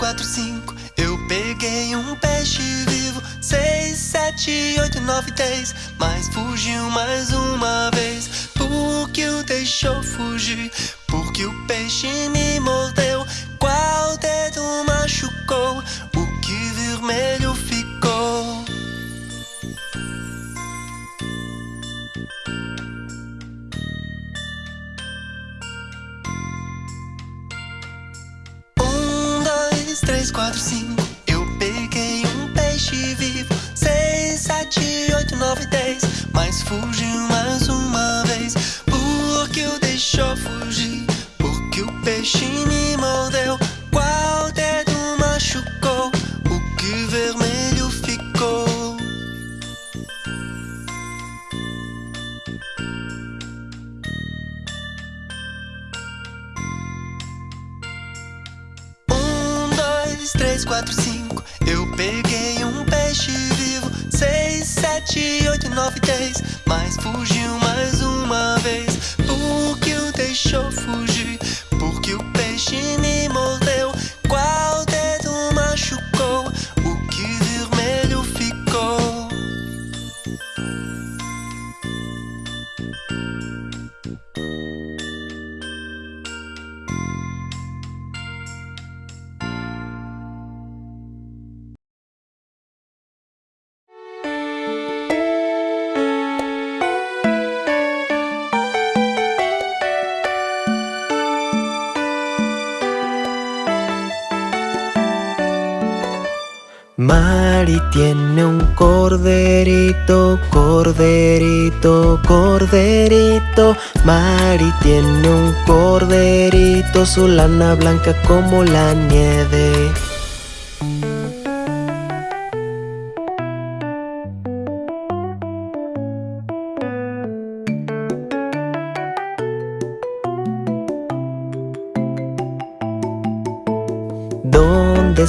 quatro, cinco. Eu peguei um peixe vivo. Seis, sete, oito, nove, dez. Mas fugiu mais uma vez. Porque o deixou fugir. Porque o peixe me mordeu. Qual dedo machucou? Sete, oito, nove, dez. Mas fugiu mais uma vez. Porque o deixou fugir. Tiene un corderito, corderito, corderito. Mari tiene un corderito, su lana blanca como la nieve.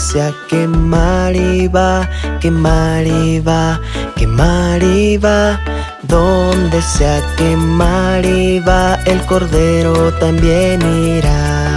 Donde sea que Mari va, que Mari va, que Mari va. Donde sea que Mari va, el cordero también irá.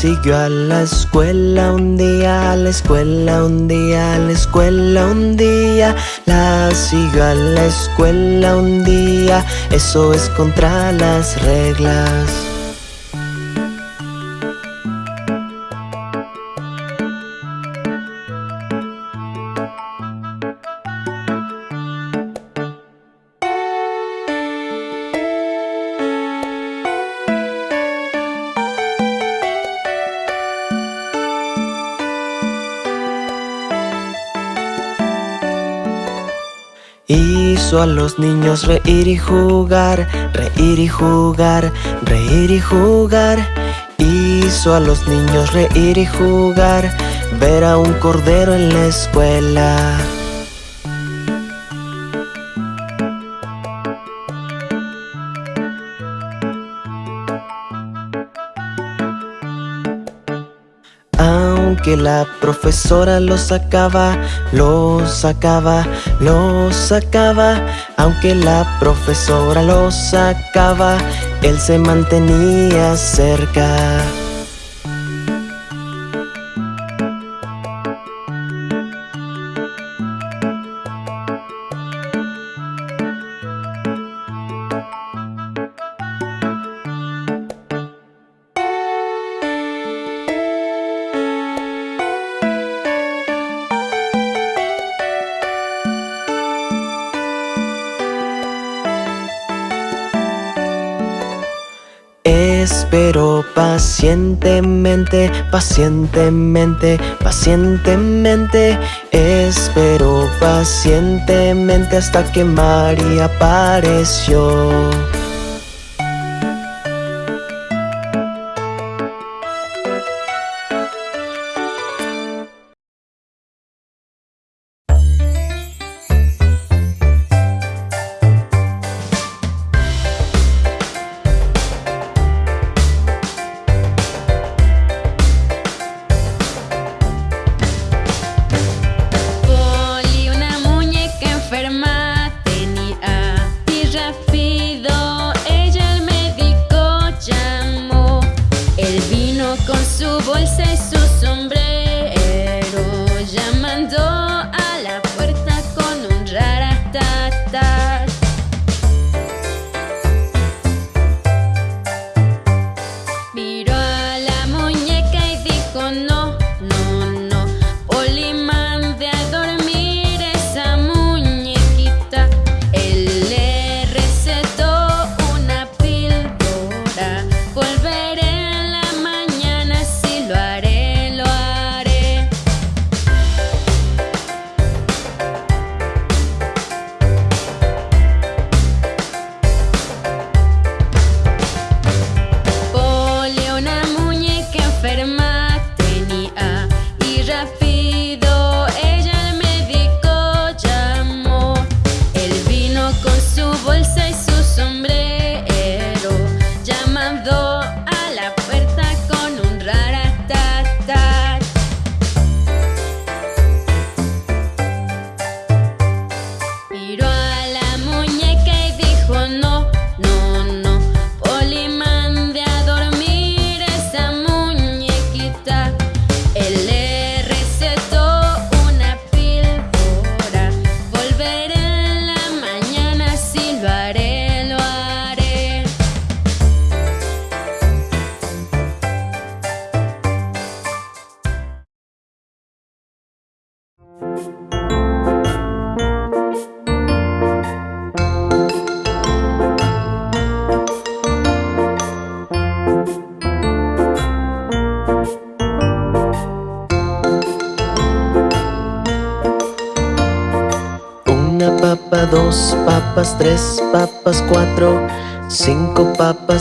Siguió a la escuela un día, a la escuela un día, a la escuela un día. La siguió a la escuela un día, eso es contra las reglas. Hizo a los niños reír y jugar, reír y jugar, reír y jugar. Hizo a los niños reír y jugar, ver a un cordero en la escuela. Aunque la profesora lo sacaba, lo sacaba, lo sacaba. Aunque la profesora lo sacaba, él se mantenía cerca. Pacientemente, pacientemente, pacientemente. Espero pacientemente hasta que María apareció.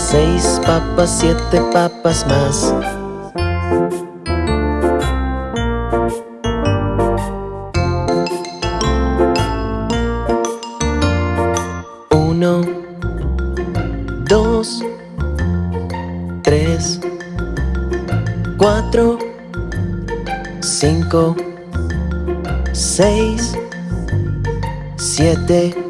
Seis papas, siete papas más. Uno, dos, tres, cuatro, cinco, seis, siete.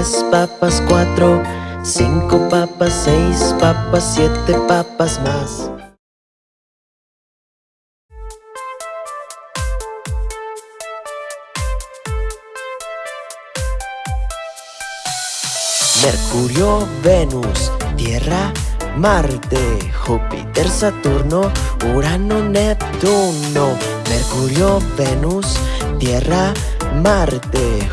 Tres papas, cuatro, cinco papas, seis papas, siete papas más. Mercurio, Venus, Tierra, Marte, Júpiter, Saturno, Urano, Neptuno. Mercurio, Venus, Tierra, Marte,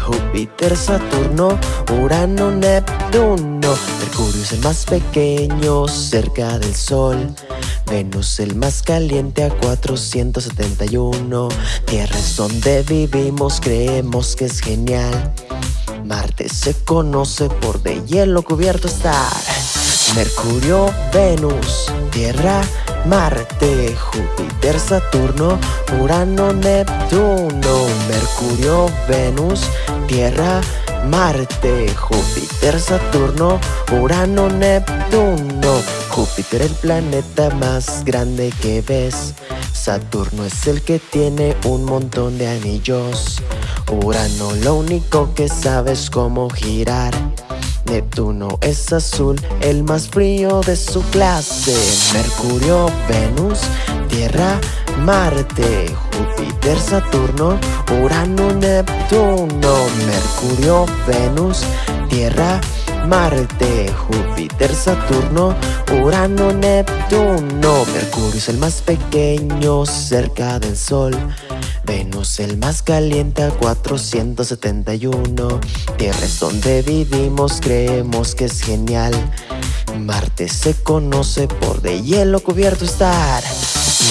Júpiter, Saturno, Urano, Neptuno. Mercurio es el más pequeño cerca del Sol. Venus el más caliente a 471. Tierra es donde vivimos, creemos que es genial. Marte se conoce por de hielo cubierto estar. Mercurio, Venus, Tierra, Marte, Júpiter, Saturno, Urano, Neptuno. Mercurio, Venus, Tierra, Marte, Júpiter, Saturno, Urano, Neptuno. Júpiter el planeta más grande que ves. Saturno es el que tiene un montón de anillos. Urano lo único que sabe es cómo girar. Neptuno es azul, el más frío de su clase. Mercurio, Venus, Tierra, Marte, Júpiter, Saturno, Urano, Neptuno. Mercurio, Venus, Tierra, Marte, Júpiter, Saturno, Urano, Neptuno. Mercurio es el más pequeño cerca del Sol. Venus el más caliente a 471 Tierra es donde vivimos, creemos que es genial. Marte se conoce por de hielo cubierto estar.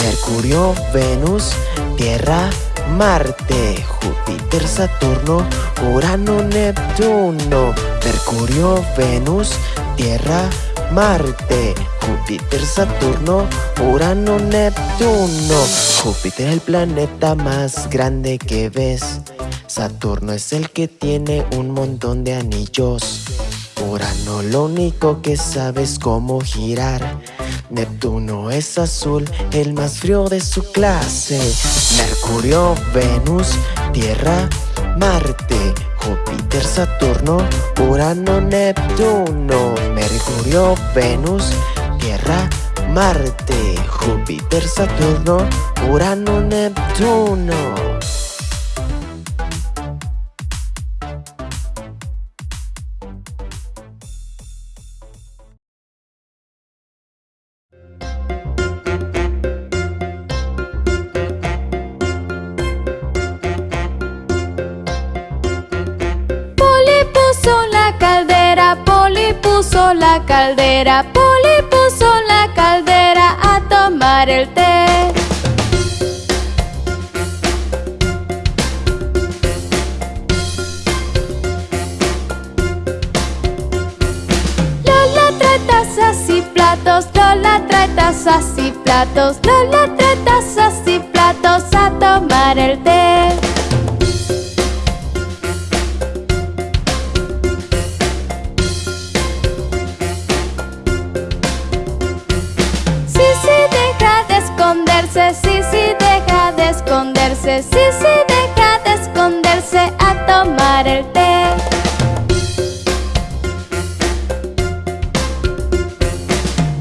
Mercurio, Venus, Tierra, Marte, Júpiter, Saturno, Urano, Neptuno. Mercurio, Venus, Tierra, Marte, Júpiter, Saturno, Urano, Neptuno. Júpiter el planeta más grande que ves. Saturno es el que tiene un montón de anillos. Urano lo único que sabe es cómo girar. Neptuno es azul, el más frío de su clase. Mercurio, Venus, Tierra, Marte, Júpiter, Saturno, Urano, Neptuno, Mercurio, Venus, Marte, Júpiter, Saturno, Urano, Neptuno. Poli puso la caldera, Poli el té. Lola trae tazas y platos, Lola trae tazas y platos, Lola trae tazas y platos a tomar el té. Sí, sí, deja de esconderse a tomar el té.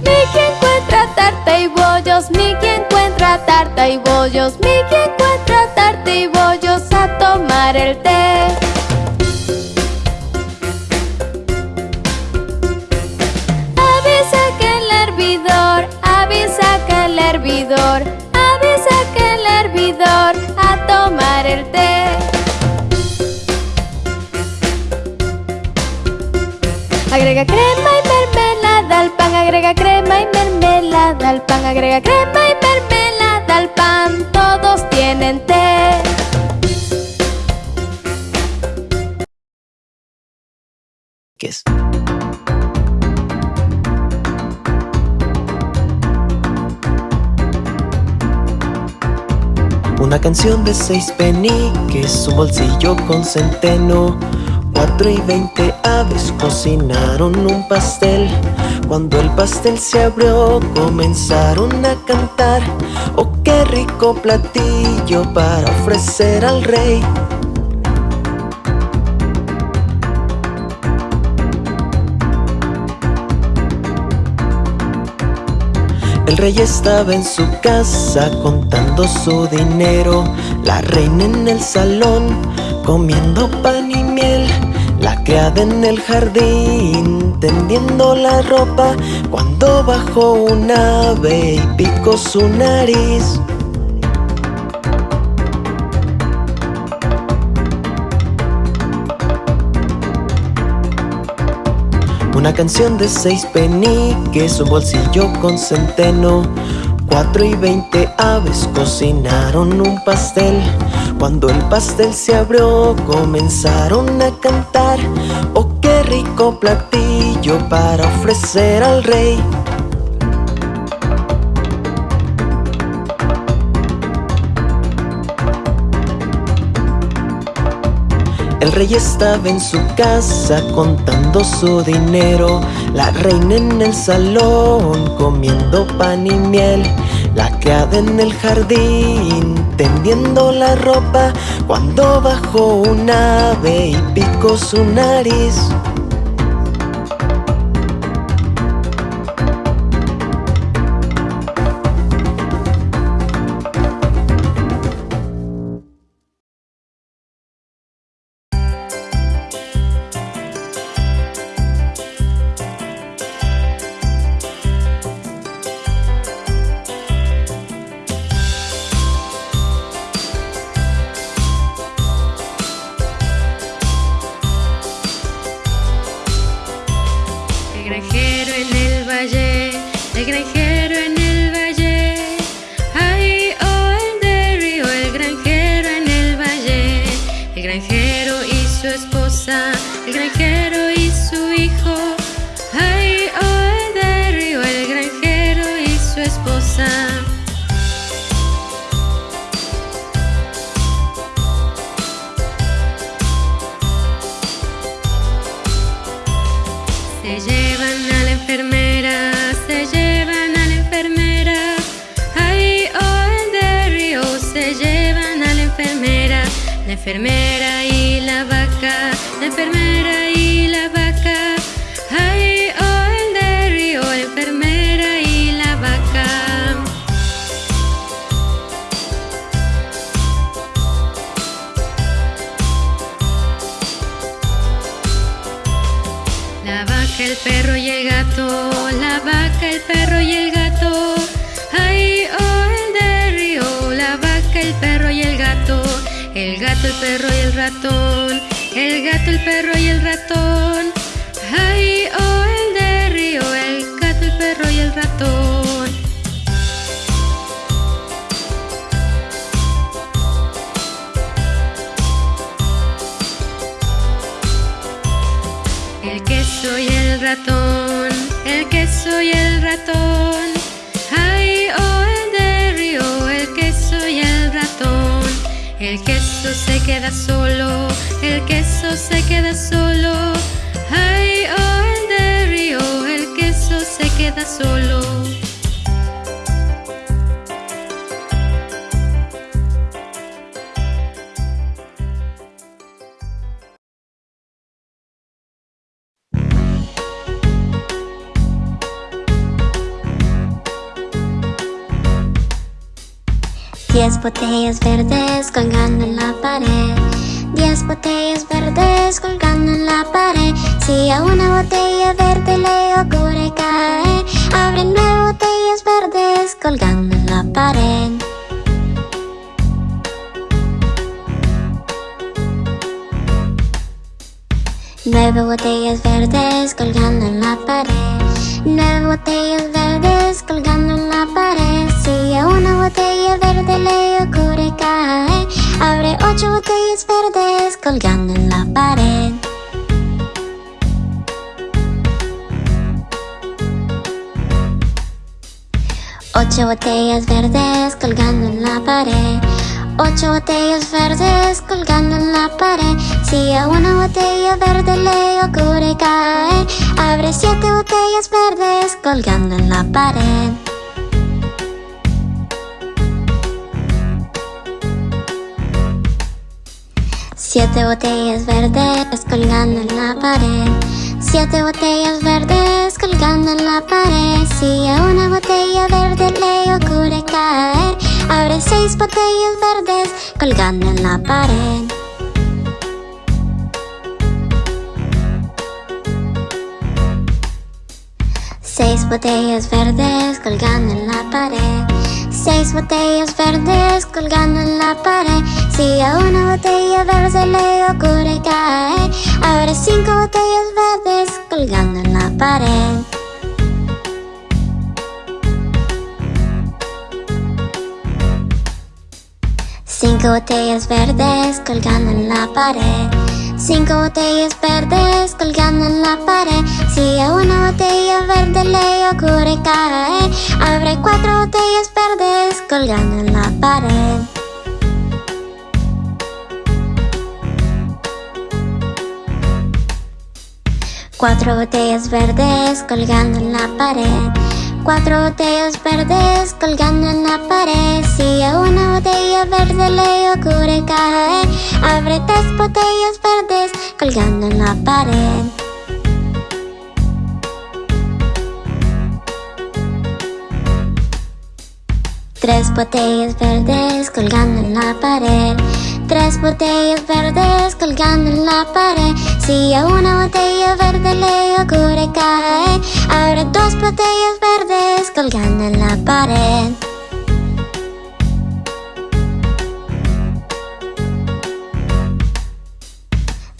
Mickey encuentra tarta y bollos, Mickey encuentra tarta y bollos, Mickey encuentra tarta y bollos a tomar el té. Agrega crema y mermelada al pan, agrega crema y mermelada al pan, agrega crema y mermelada al pan, todos tienen té. ¿Qué es? Una canción de seis peniques, un bolsillo con centeno Cuatro y veinte aves cocinaron un pastel. Cuando el pastel se abrió comenzaron a cantar. Oh, qué rico platillo para ofrecer al rey. El rey estaba en su casa contando su dinero. La reina en el salón comiendo pan y La criada en el jardín tendiendo la ropa Cuando bajó un ave y picó su nariz. Una canción de seis peniques, un bolsillo con centeno Cuatro y veinte aves cocinaron un pastel. Cuando el pastel se abrió comenzaron a cantar. Oh, qué rico platillo para ofrecer al rey El rey estaba en su casa contando su dinero. La reina en el salón comiendo pan y miel. La criada en el jardín tendiendo la ropa. Cuando bajó un ave y picó su nariz enfermera y la vaca, la enfermera y la vaca. Gato, el perro y el ratón. Ay, oh, el de río, el gato, el perro y el ratón. El queso y el ratón, el queso y el ratón. Ay, oh, el de río, el queso y el ratón. El queso se queda solo, el queso se queda solo. Ay, oh, el de río, el queso se queda solo. Diez botellas verdes colgando en la pared. Diez botellas verdes colgando en la pared. Si a una botella verde le ocurre caer, abre nueve botellas verdes colgando en la pared. Nueve botellas verdes colgando en la pared Nueve botellas verdes colgando en la pared Si a una botella verde le ocurre caer Abre ocho botellas verdes colgando en la pared. Ocho botellas verdes colgando en la pared. Ocho botellas verdes colgando en la pared. Si a una botella verde le ocurre caer Abre siete botellas verdes colgando en la pared Siete botellas verdes colgando en la pared. Siete botellas verdes colgando en la pared. Si a una botella verde le ocurre caer Abre seis botellas verdes colgando en la pared. Seis botellas verdes colgando en la pared Seis botellas verdes colgando en la pared. Si a una botella verde le ocurre caer Abre cinco botellas verdes colgando en la pared. Cinco botellas verdes colgando en la pared Cinco botellas verdes colgando en la pared. Si a una botella verde le ocurre caer Abre cuatro botellas verdes colgando en la pared. Cuatro botellas verdes colgando en la pared Cuatro botellas verdes colgando en la pared. Si a una botella verde le ocurre caer Abre tres botellas verdes colgando en la pared. Tres botellas verdes colgando en la pared Tres botellas verdes colgando en la pared. Si a una botella verde le ocurre caer Abre dos botellas verdes colgando en la pared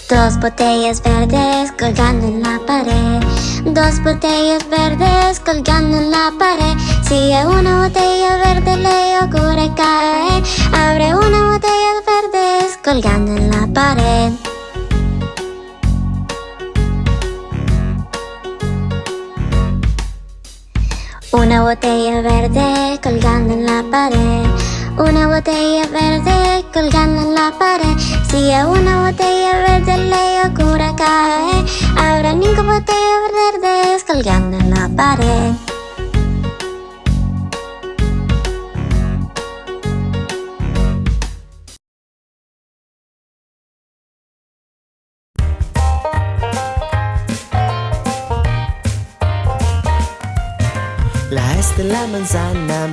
Dos botellas verdes colgando en la pared. Dos botellas verdes colgando en la pared. Si a una botella verde le ocurre caer Abre una botella verdes colgando en la pared. Una botella verde colgando en la pared Una botella verde colgando en la pared. Si a una botella verde le ocurre caer Habrá cinco botellas verdes colgando en la pared. La S de la manzana,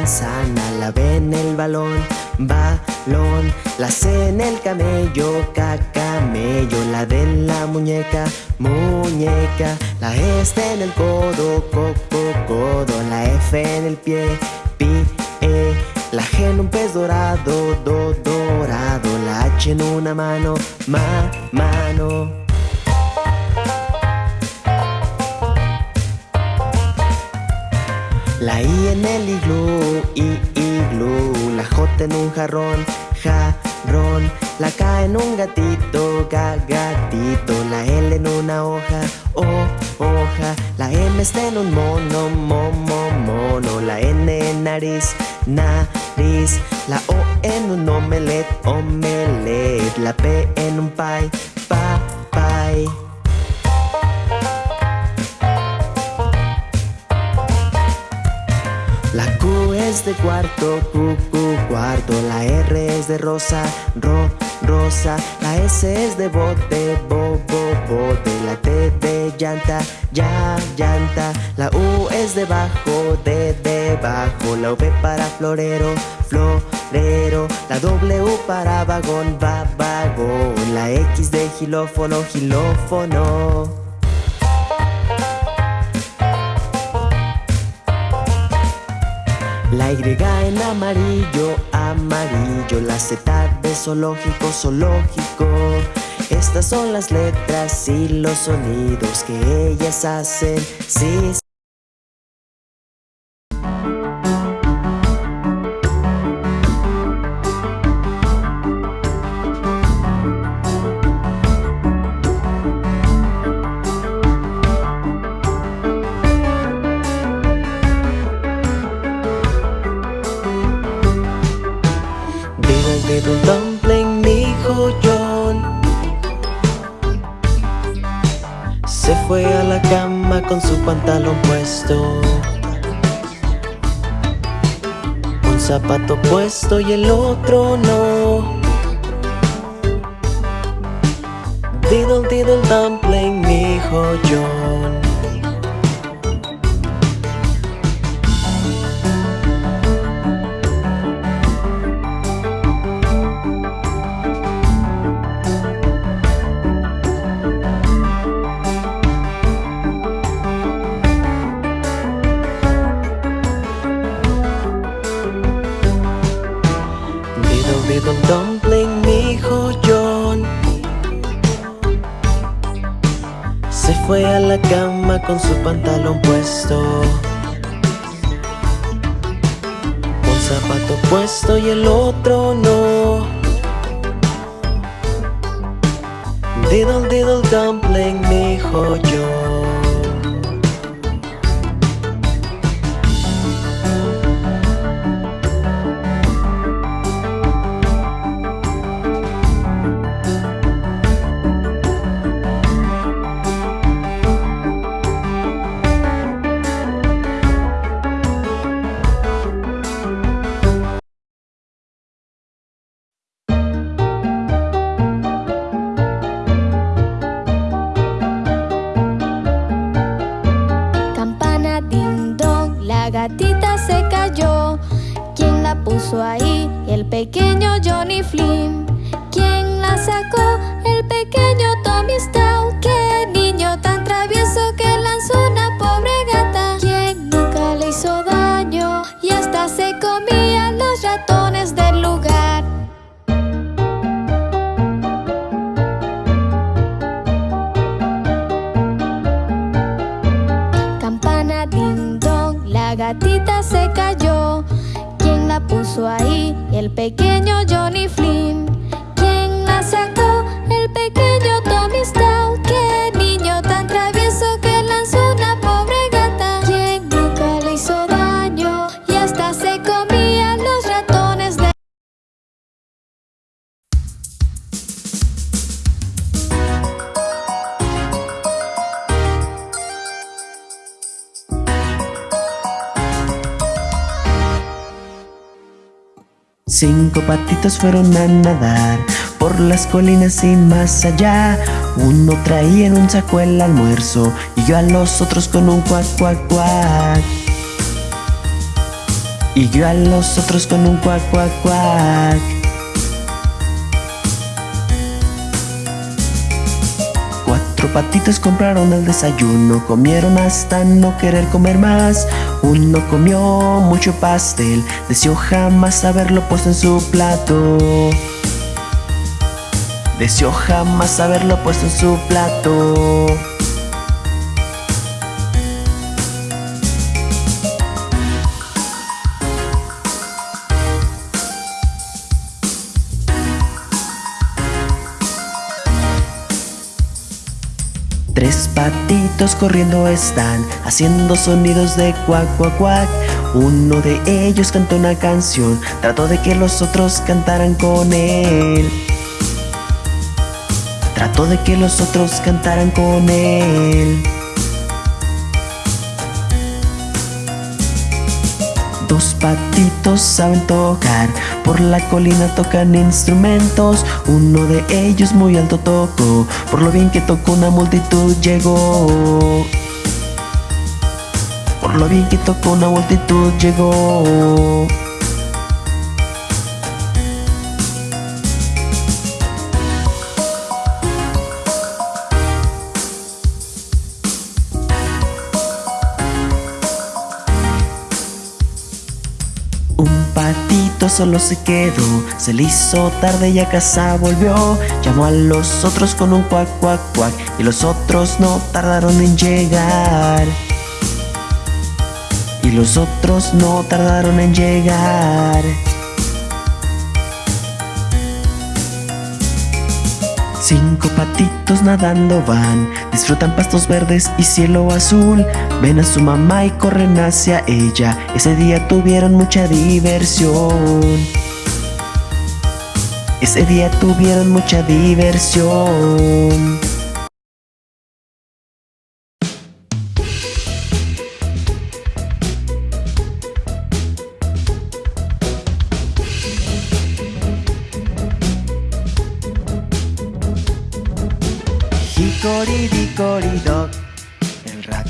La B en el balón, balón La C en el camello, camello La D en la muñeca, muñeca La E está en el codo, coco, codo La F en el pie, pie La G en un pez dorado, do, dorado La H en una mano, ma, mano La I en el iglú, i, iglú. La J en un jarrón, jarrón. La K en un gatito, ga, gatito. La L en una hoja, o, hoja. La M está en un mono, momo, mono. La N en nariz, nariz. La O en un omelet, omelet. La P en un pie, pa, pie es de cuarto, Q, Q, cuarto. La R es de rosa, ro, rosa. La S es de bote, bo, bo, bote. La T de llanta, ya, llanta. La U es de bajo, de, debajo La V para florero, florero. La W para vagón, va, vagón. La X de gilófono, gilófono La Y en amarillo, amarillo La Z de zoológico, zoológico Estas son las letras y los sonidos que ellas hacen. Sí, con su pantalón puesto. Un zapato puesto y el otro no. Diddle diddle dumpling, mi hijo John con su pantalón puesto. Un zapato puesto y el otro no. Diddle diddle dumpling, mi hijo yo Cinco fueron a nadar por las colinas y más allá. Uno traía en un saco el almuerzo y yo a los otros con un cuac cuac cuac. Y yo a los otros con un cuac cuac cuac patitos compraron el desayuno Comieron hasta no querer comer más. Uno comió mucho pastel Deseó jamás haberlo puesto en su plato. Deseó jamás haberlo puesto en su plato corriendo están Haciendo sonidos de cuac cuac cuac. Uno de ellos cantó una canción Trató de que los otros cantaran con él. Trató de que los otros cantaran con él Dos patitos saben tocar, por la colina tocan instrumentos Uno de ellos muy alto tocó, por lo bien que tocó una multitud llegó. Por lo bien que tocó una multitud llegó solo se quedó Se le hizo tarde y a casa volvió. Llamó a los otros con un cuac, cuac, cuac Y los otros no tardaron en llegar. Y los otros no tardaron en llegar. Cinco patitos nadando van, disfrutan pastos verdes y cielo azul. Ven a su mamá y corren hacia ella. Ese día tuvieron mucha diversión. Ese día tuvieron mucha diversión.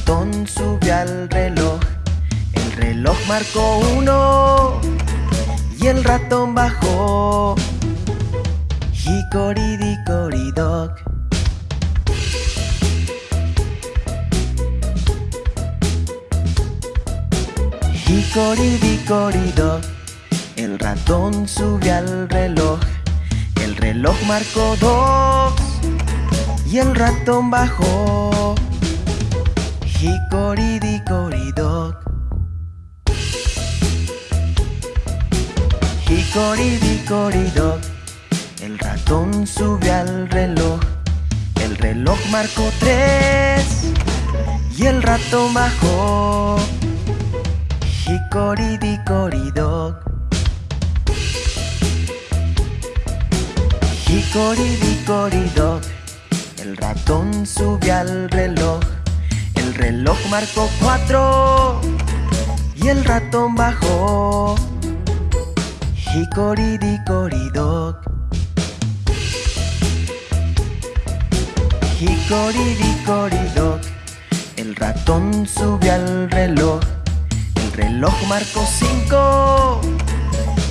Ratón subió al reloj. El reloj marcó uno y el ratón bajó. Dickory dock, el ratón subió al reloj. El reloj marcó dos y el ratón bajó. Dickory dock. El ratón subió al reloj. El reloj marcó tres y el ratón bajó. Dickory dock. El ratón subió al reloj El reloj marcó cuatro Y el ratón bajó. Dickory dock. El ratón subió al reloj. El reloj marcó cinco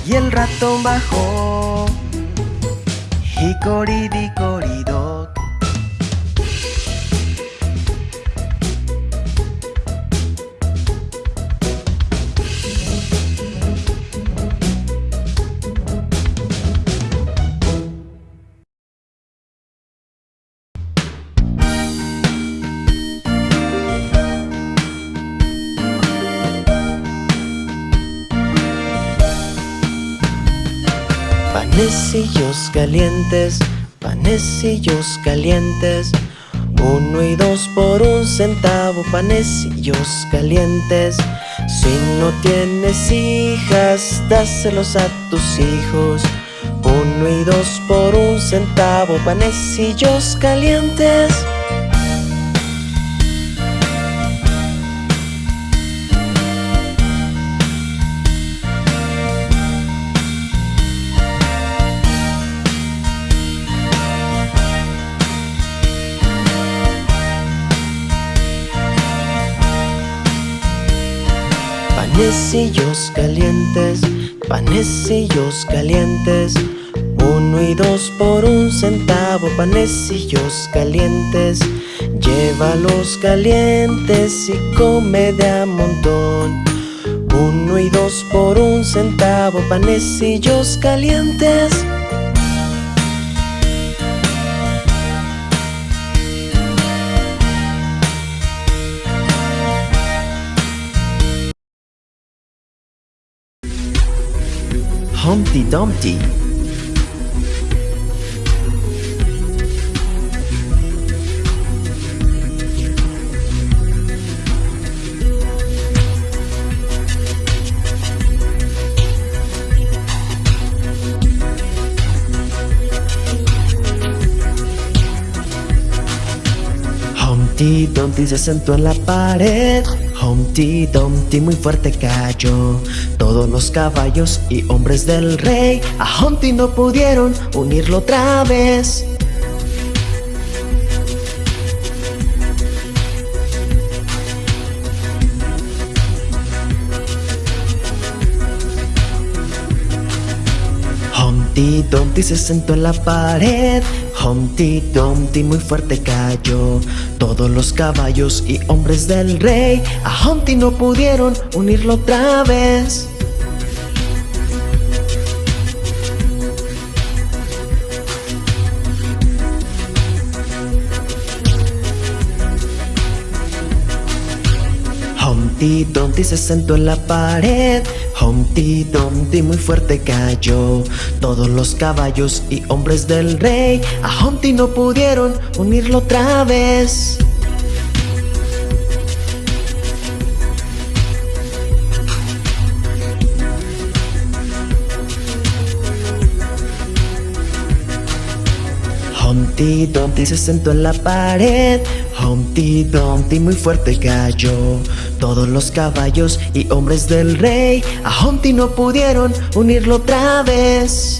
Y el ratón bajó. Hickory calientes, panecillos calientes. Uno y dos por un centavo, panecillos calientes. Si no tienes hijas, dáselos a tus hijos. Uno y dos por un centavo, panecillos calientes Panecillos calientes, panecillos calientes. Uno y dos por un centavo, panecillos calientes. Llévalos calientes y come de a montón. Uno y dos por un centavo, panecillos calientes Humpty Dumpty Humpty Dumpty se sentó en la pared. Humpty Dumpty muy fuerte cayó. Todos los caballos y hombres del rey A Humpty no pudieron unirlo otra vez Humpty Dumpty se sentó en la pared. Humpty Dumpty muy fuerte cayó. Todos los caballos y hombres del rey A Humpty no pudieron unirlo otra vez. Humpty Dumpty se sentó en la pared. Humpty Dumpty muy fuerte cayó. Todos los caballos y hombres del rey A Humpty no pudieron unirlo otra vez Humpty Dumpty se sentó en la pared. Humpty Dumpty muy fuerte cayó. Todos los caballos y hombres del rey A Humpty no pudieron unirlo otra vez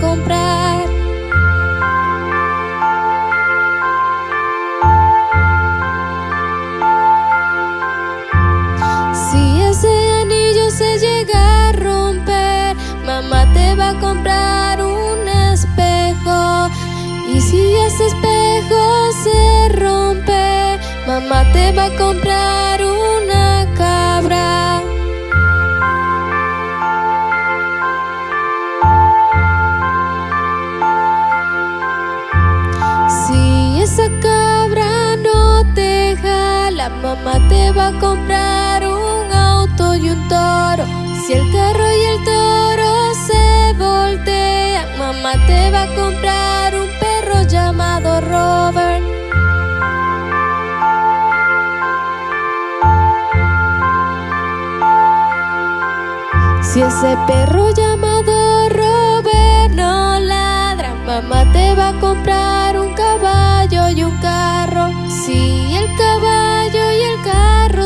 comprar. Si ese anillo se llega a romper, mamá te va a comprar un espejo. Y si ese espejo se rompe, mamá te va a comprar. comprar un auto y un toro. Si el carro y el toro se voltean, mamá te va a comprar un perro llamado Robert. Si ese perro llamado Robert no ladra, mamá te va a comprar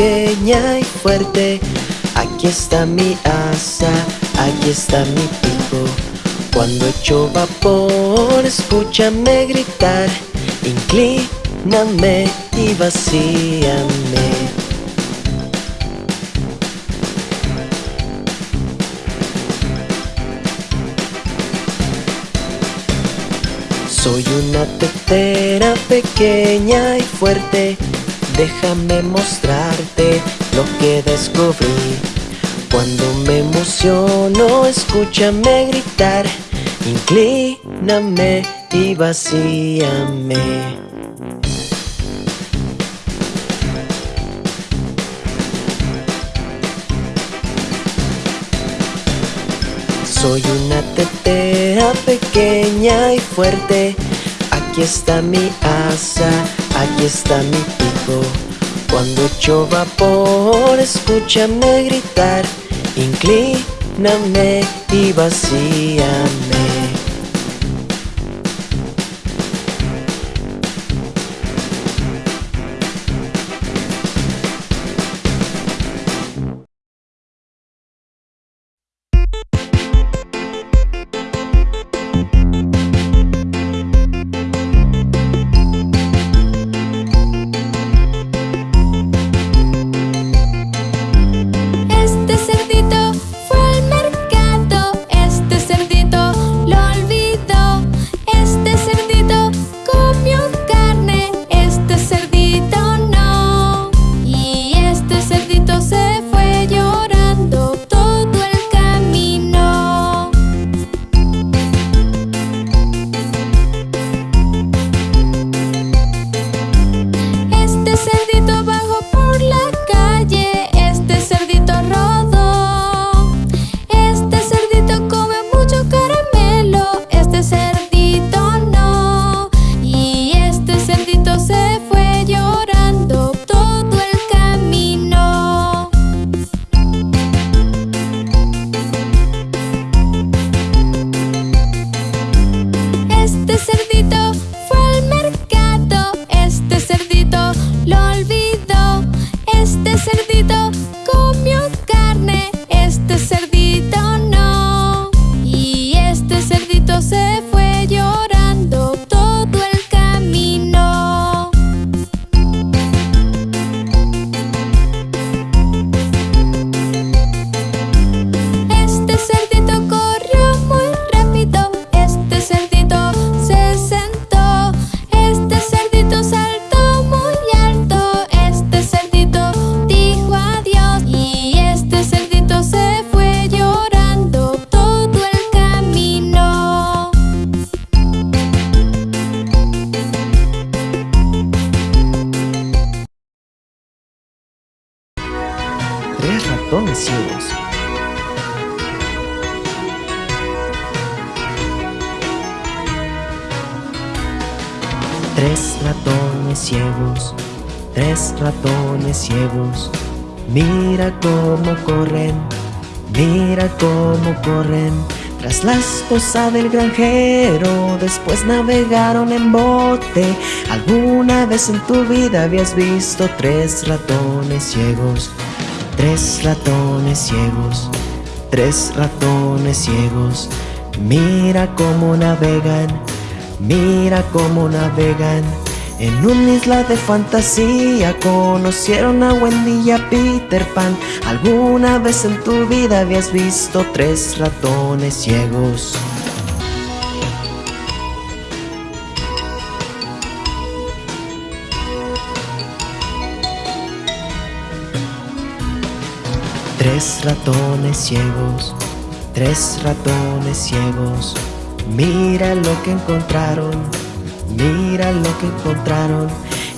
pequeña y fuerte. Aquí está mi asa, aquí está mi pico. Cuando echo vapor, escúchame gritar. Inclíname y vacíame. Soy una tetera pequeña y fuerte Déjame mostrarte lo que descubrí. Cuando me emociono, escúchame gritar. Inclíname y vacíame. Soy una tetera pequeña y fuerte. Aquí está mi asa, aquí está mi pico Cuando echo vapor, escúchame gritar. Inclíname y vacíame Mira cómo corren, mira cómo corren. Tras la esposa del granjero, después navegaron en bote. ¿Alguna vez en tu vida habías visto tres ratones ciegos? Tres ratones ciegos, tres ratones ciegos. Mira cómo navegan, mira cómo navegan. En una isla de fantasía conocieron a Wendy y a Peter Pan. ¿Alguna vez en tu vida habías visto tres ratones ciegos? Tres ratones ciegos, tres ratones ciegos. Mira lo que encontraron, mira lo que encontraron.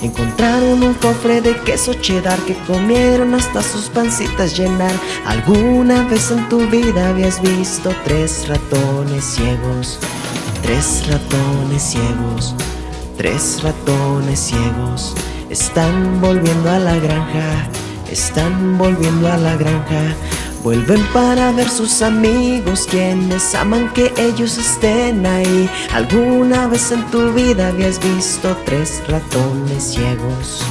Encontraron un cofre de queso cheddar que comieron hasta sus pancitas llenar. ¿Alguna vez en tu vida habías visto tres ratones ciegos? Tres ratones ciegos, tres ratones ciegos. Están volviendo a la granja, están volviendo a la granja. Vuelven para ver sus amigos quienes aman que ellos estén ahí. ¿Alguna vez en tu vida habías visto tres ratones ciegos?